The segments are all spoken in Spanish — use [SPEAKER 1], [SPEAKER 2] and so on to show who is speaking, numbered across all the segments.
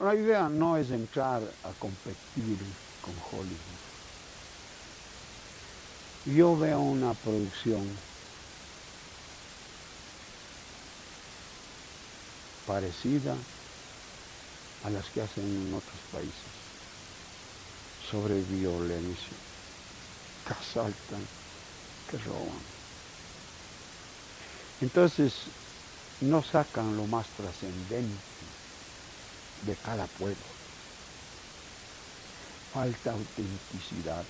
[SPEAKER 1] La idea no es entrar a competir con Hollywood. Yo veo una producción parecida a las que hacen en otros países sobre violencia, que asaltan, que roban. Entonces, no sacan lo más trascendente de cada pueblo. Falta autenticidad.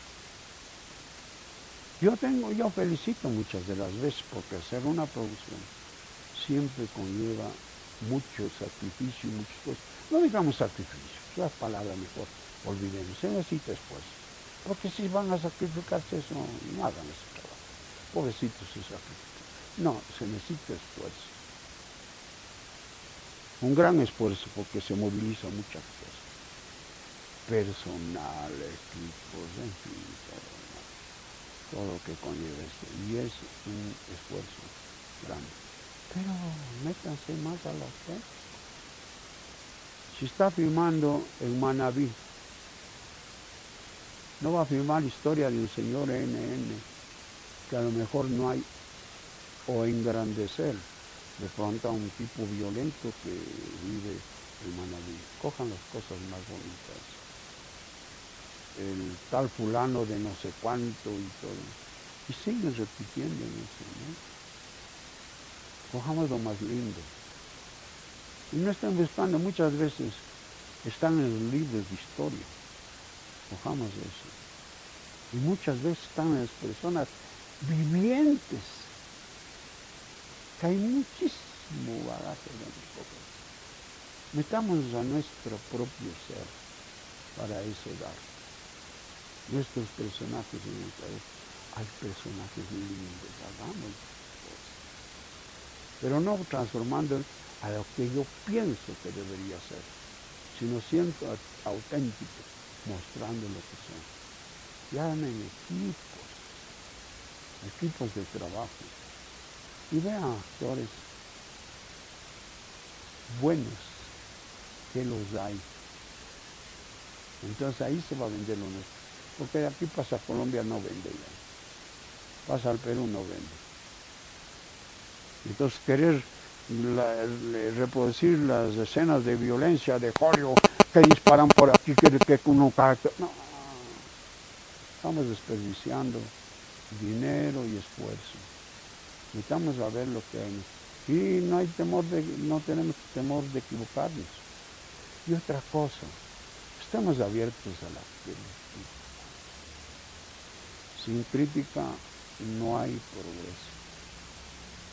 [SPEAKER 1] Yo tengo, yo felicito muchas de las veces porque hacer una producción siempre conlleva mucho sacrificio, muchas cosas. No digamos sacrificio, es la palabra mejor, olvidemos, se necesita esfuerzo. Porque si van a sacrificarse eso, no hagan ese trabajo. Pobrecitos se sacrifican. No, se necesita esfuerzo. Un gran esfuerzo porque se moviliza muchas cosas. Personal, equipos, en fin, todo, todo lo que conlleva esto. Y es un esfuerzo grande. Pero métanse más a la fe. Si está filmando en Manabí, no va a filmar historia de un señor NN, que a lo mejor no hay, o engrandecer de pronto a un tipo violento que vive en Manabí. Cojan las cosas más bonitas. El tal fulano de no sé cuánto y todo. Y siguen repitiendo en eso, ¿no? Cojamos lo más lindo. Y no están buscando, muchas veces están en los libros de historia. Cojamos eso. Y muchas veces están en las personas vivientes. Hay muchísimo bagaje de nosotros. Metamos a nuestro propio ser para eso dar. Nuestros personajes en nuestra vida. Hay personajes lindos, hagamos pero no transformando a lo que yo pienso que debería ser, sino siendo auténtico, mostrando lo que son. Ya en equipos, equipos de trabajo, y vean actores buenos que los hay. Entonces ahí se va a vender lo nuestro. Porque de aquí pasa a Colombia no vende ya. Pasa al Perú no vende. Entonces querer reproducir las escenas de violencia de Hollywood que disparan por aquí, que, que uno No, estamos desperdiciando dinero y esfuerzo. Necesitamos a ver lo que hay. Y no hay temor de, no tenemos temor de equivocarnos. Y otra cosa, estamos abiertos a la crítica. Sin crítica no hay progreso.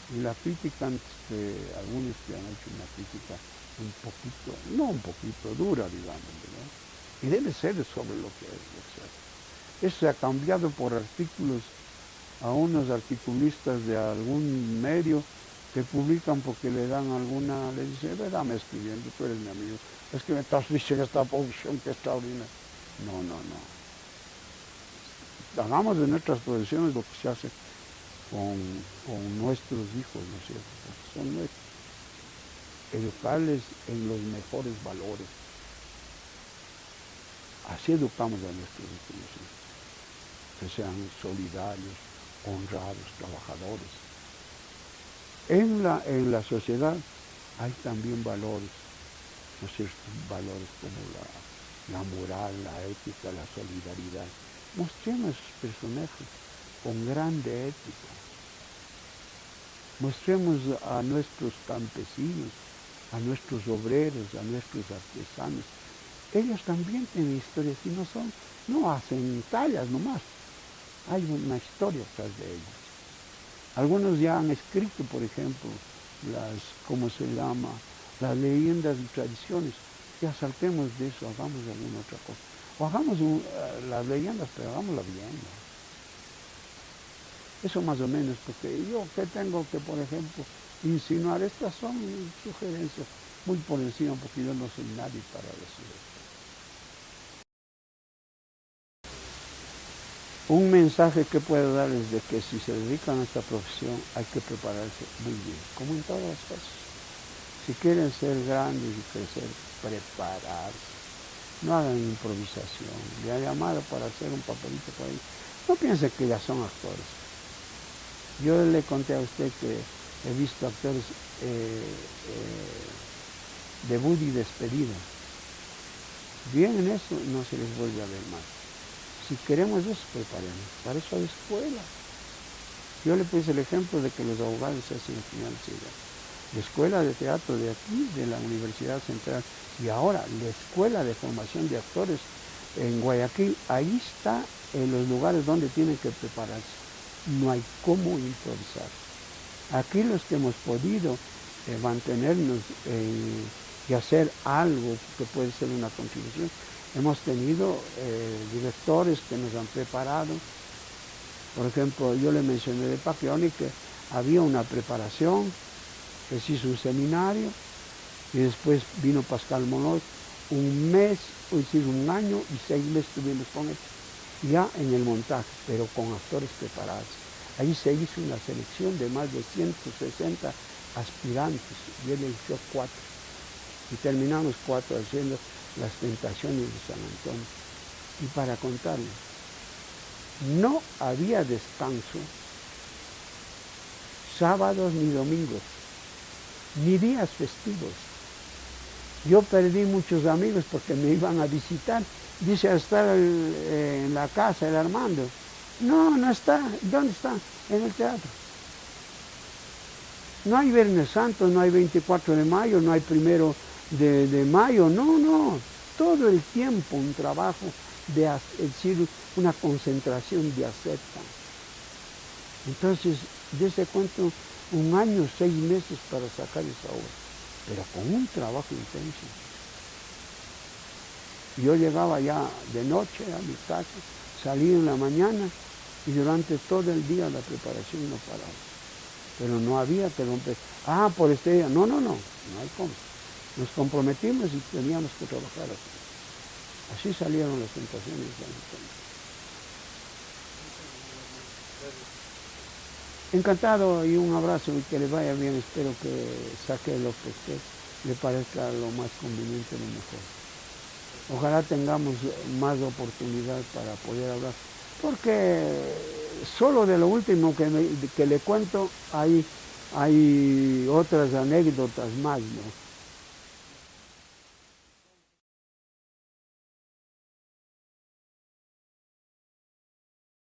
[SPEAKER 1] Y la crítica, de algunos que han hecho una crítica un poquito, no un poquito dura, digamos, y debe ser sobre lo que es. Eso se ha cambiado por artículos a unos articulistas de algún medio que publican porque le dan alguna, le dicen, dame escribiendo, tú eres mi amigo, es que me estás diciendo esta posición que está extraordinaria. No, no, no. Hagamos de nuestras posiciones lo que se hace con, nuestros hijos, ¿no es cierto? son nuestros. Educarles en los mejores valores. Así educamos a nuestros hijos, que sean solidarios, honrados, trabajadores. En la, en la sociedad hay también valores, ¿no cierto? Valores como la, la moral, la ética, la solidaridad. Mostremos esos personajes con grande ética. Mostremos a nuestros campesinos, a nuestros obreros, a nuestros artesanos. Ellos también tienen historias y no son, no hacen tallas nomás. Hay una historia atrás de ellos. Algunos ya han escrito, por ejemplo, las, ¿cómo se llama? Las leyendas y tradiciones. Ya saltemos de eso, hagamos alguna otra cosa. O hagamos eh, las leyendas, pero hagámosla bien. Eso más o menos, porque yo que tengo que, por ejemplo, insinuar, estas son sugerencias muy por encima, porque yo no soy nadie para decir esto. Un mensaje que puedo dar es de que si se dedican a esta profesión hay que prepararse muy bien, como en todas las cosas. Si quieren ser grandes y crecer, prepararse. No hagan improvisación. Le ha llamado para hacer un papelito por ahí. No piensen que ya son actores. Yo le conté a usted que he visto actores eh, eh, debut y despedida. Bien en eso no se les vuelve a ver más. Si queremos eso, preparemos. Para eso hay escuela. Yo le puse el ejemplo de que los abogados se hacen financiera. La escuela de teatro de aquí, de la Universidad Central, y ahora la escuela de formación de actores en Guayaquil, ahí está en los lugares donde tienen que prepararse. No hay cómo improvisar. Aquí los que hemos podido eh, mantenernos y hacer algo que puede ser una contribución, hemos tenido eh, directores que nos han preparado. Por ejemplo, yo le mencioné de Paquioni que había una preparación, que se hizo un seminario, y después vino Pascal Monoz, un mes, es decir, un año y seis meses tuvimos con él, ya en el montaje, pero con actores preparados. Ahí se hizo una selección de más de 160 aspirantes, y él eligió cuatro. Y terminamos cuatro haciendo las tentaciones de San Antonio. Y para contarles, no había descanso sábados ni domingos, ni días festivos. Yo perdí muchos amigos porque me iban a visitar. Dice, estar eh, en la casa el Armando. No, no está. ¿Dónde está? En el teatro. No hay Viernes Santo, no hay 24 de mayo, no hay primero de, mayo. No, no. Todo el tiempo un trabajo de decir, una concentración de acepta. Entonces, desde cuento un año, seis meses para sacar esa obra pero con un trabajo intenso. Yo llegaba ya de noche a mi casa, salía en la mañana y durante todo el día la preparación no paraba. Pero no había que romper. Ah, por este día. No, no, no, no hay cómo. Nos comprometimos y teníamos que trabajar así. Así salieron las tentaciones de Encantado y un abrazo y que le vaya bien. Espero que saque lo que usted le parezca lo más conveniente, lo mejor. Ojalá tengamos más oportunidad para poder hablar. Porque solo de lo último que, que le cuento hay, hay otras anécdotas más, ¿no?